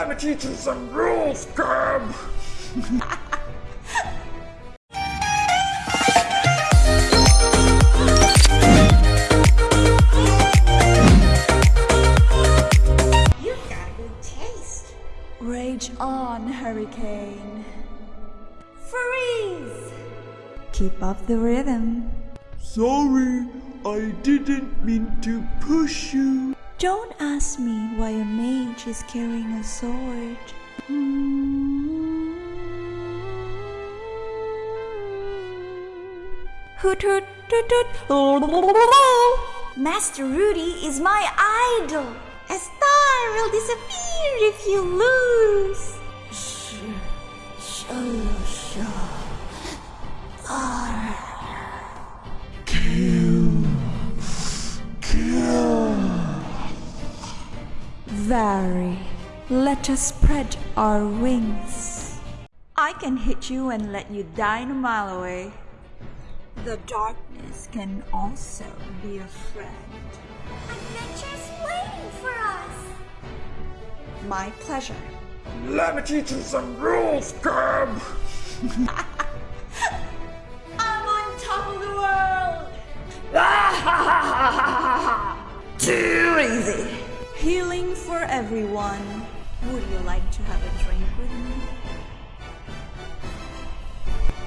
Let me teach you some rules, Cub! You've got a good taste. Rage on, Hurricane. Freeze! Keep up the rhythm. Sorry, I didn't mean to push you. Don't ask me why a mage is carrying a sword. Hoot hoot toot toot. Master Rudy is my idol. A star will disappear if you lose. Vary, let us spread our wings. I can hit you and let you die a mile away. The darkness can also be a friend. Adventure's waiting for us. My pleasure. Let me teach you some rules, Cub! I'm on top of the world. Too easy! Healing for everyone. Would you like to have a drink with me?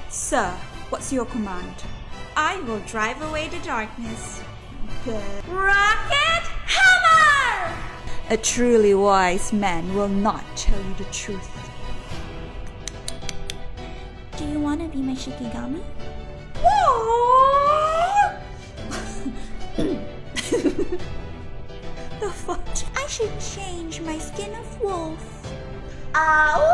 Sir, what's your command? I will drive away the darkness. Good. Rocket Hammer! A truly wise man will not tell you the truth. Do you want to be my Shikigami? The I should change my skin of wolf. Ow!